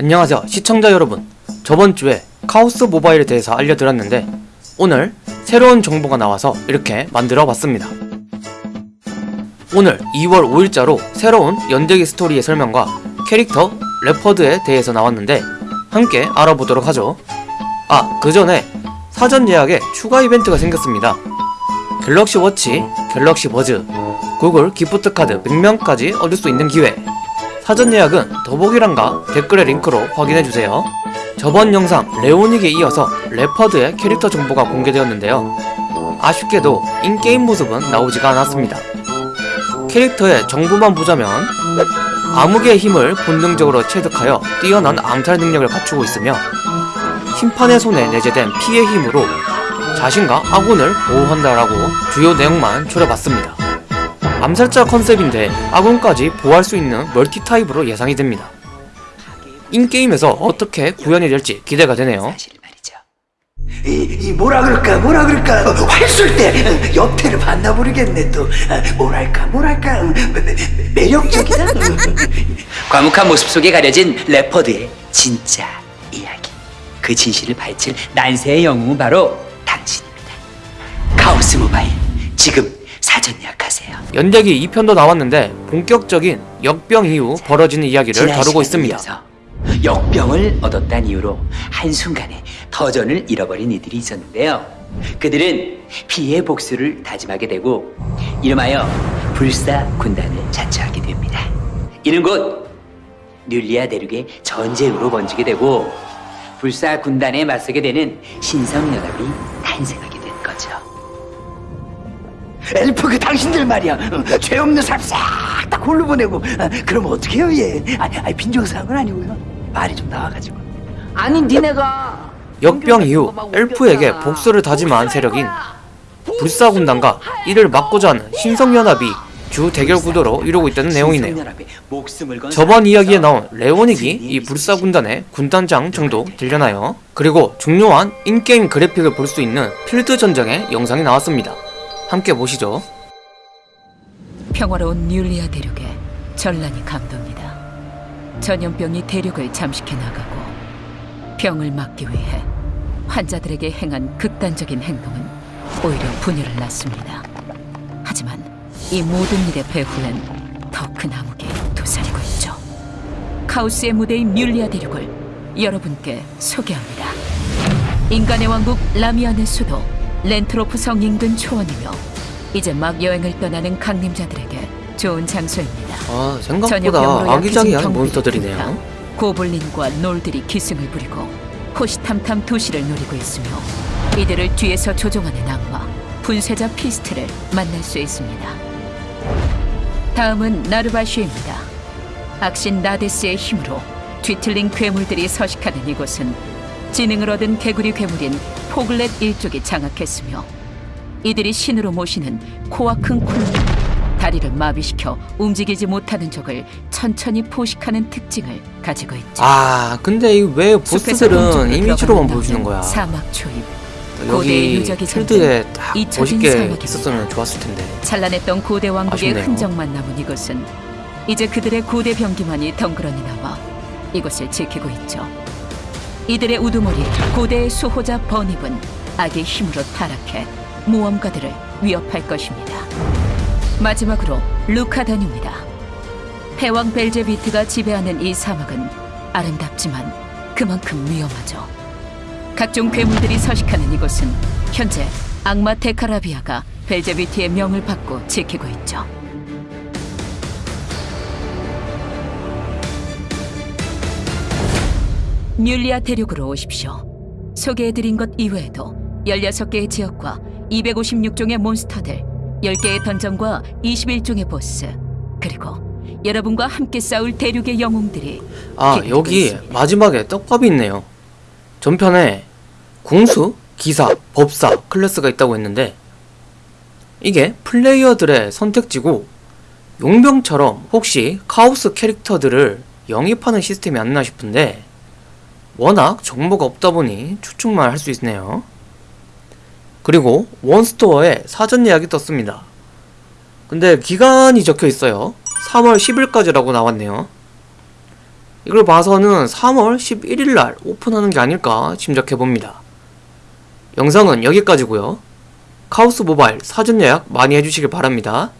안녕하세요 시청자 여러분. 저번주에 카오스 모바일에 대해서 알려드렸는데 오늘 새로운 정보가 나와서 이렇게 만들어 봤습니다. 오늘 2월 5일자로 새로운 연대기 스토리의 설명과 캐릭터 레퍼드에 대해서 나왔는데 함께 알아보도록 하죠. 아 그전에 사전 예약에 추가 이벤트가 생겼습니다. 갤럭시 워치, 갤럭시 버즈, 구글 gift card 100명까지 얻을 수 있는 기회 사전 예약은 더보기란과 댓글의 링크로 확인해주세요. 저번 영상 레오닉에 이어서 레퍼드의 캐릭터 정보가 공개되었는데요. 아쉽게도 in-game 모습은 나오지가 않았습니다. 캐릭터의 정보만 보자면 암흑의 힘을 본능적으로 체득하여 뛰어난 암살 능력을 갖추고 있으며 심판의 손에 내재된 피의 힘으로 자신과 아군을 보호한다라고 주요 내용만 추려봤습니다. 암살자 컨셉인데 아군까지 보호할 수 있는 멀티 타입으로 예상이 됩니다. in-game에서 어떻게 구현이 될지 기대가 되네요. 이, 이 뭐라 그럴까 뭐라 그럴까? 어, 활쏠 때 옆태를 봤나 모르겠네 또. 어, 뭐랄까 뭐랄까. 음, 매- 매력적이다. 음. 과묵한 모습 속에 가려진 레퍼드의 진짜 이야기. 그 진실을 밝힐 난세의 영웅은 바로 당신입니다. 카오스 모바일. 지금 사전 예약 하세요 연대기 2편도 나왔는데 본격적인 역병 이후 벌어지는 이야기를 다루고 있습니다. 역병을 얻었다는 이유로 한순간에 터전을 잃어버린 이들이 있었는데요. 그들은 피해 복수를 다짐하게 되고 이름하여 불사 군단을 자처하게 됩니다. 이는 곧 뮬리아 대륙의 전쟁으로 번지게 되고 불사 군단에 맞서게 되는 신성연합이 거죠. 엘프 그 당신들 말이야 어, 죄 없는 사람 싹다 골로 보내고 어, 그럼 어떻게 해요 얘 아니, 아니 빈정상은 아니고요 말이 좀 나와가지고 아니 니네가 역병 이후 엘프에게 복수를 다짐한 세력인 불사군단과 이를 막고자 하는 신성연합이 주 대결 구도로 이루고 있다는 내용이네요. 저번 이야기에. 나온 레오닉이 이? 불사군단의 군단장 정도 되려나요? 그리고 중요한 인게임 그래픽을 볼 수 있는 필드 전장의 영상이 나왔습니다. 함께 보시죠. 평화로운 뮬리아 대륙에 전란이 감돕니다. 전염병이 대륙을 잠식해 나가고 병을 막기 위해 환자들에게 행한 극단적인 행동은 오히려 분열을 낳습니다. 하지만 이 모든 일의 배후엔 더 큰 암흑이 도사리고 있죠. 카오스의 무대인 뮬리아 대륙을 여러분께 소개합니다. 인간의 왕국 라미안의 수도 렌트로프 성 인근 초원이며 이제 막 여행을 떠나는 강림자들에게 좋은 장소입니다. 아 생각보다 아기자기한 몬스터들이네요. 고블린과 놀들이 기승을 부리고 호시탐탐 도시를 노리고 있으며 이들을 뒤에서 조종하는 악마 분쇄자 피스트를 만날 수 있습니다. 다음은 나르바슈입니다. 악신 나데스의 힘으로 뒤틀린 괴물들이 서식하는 이곳은 지능을 얻은 개구리 괴물인 포글렛 일족이 장악했으며 이들이 신으로 모시는 코와 큰 콜로 다리를 마비시켜 움직이지 못하는 적을 천천히 포식하는 특징을 가지고 있죠. 아 근데 이왜 숲에서 보스들은 이미지로만 보여주는 거야? 사막 초입. 여기 필드에 딱 멋있게. 있었으면 좋았을 텐데. 찬란했던 고대 왕국의 아쉽네요. 흔적만 남은 이곳은 이제 그들의 고대 병기만이 덩그러니 남아 이곳을 지키고 있죠. 이들의 우두머리 고대의 수호자 버닙은 악의 힘으로 타락해 모험가들을 위협할 것입니다. 마지막으로 루카단입니다. 패왕 벨제비트가 지배하는 이 사막은 아름답지만 그만큼 위험하죠. 각종 괴물들이 서식하는 이곳은 현재 악마 테카라비아가 벨제비트의 명을 받고 지키고 있죠. 뮬리아 대륙으로 오십시오. 소개해드린 것 이외에도 16개의 지역과 256종의 몬스터들, 10개의 던전과 21종의 보스, 그리고 여러분과 함께 싸울 대륙의 영웅들이 아 여기 있습니다. 마지막에 떡밥이 있네요. 전편에 궁수, 기사, 법사 클래스가 있다고 했는데 이게 플레이어들의 선택지고 용병처럼 혹시 카오스 캐릭터들을 영입하는 시스템이 안나 싶은데 워낙 정보가 없다 보니 추측만 할 수 있네요. 그리고 원스토어에 사전 예약이 떴습니다. 근데 기간이 적혀 있어요. 3월 10일까지라고 나왔네요. 이걸 봐서는 3월 11일날 오픈하는 게 아닐까 짐작해봅니다. 영상은 여기까지고요. 카오스 모바일 사전 예약 많이 해주시길 바랍니다.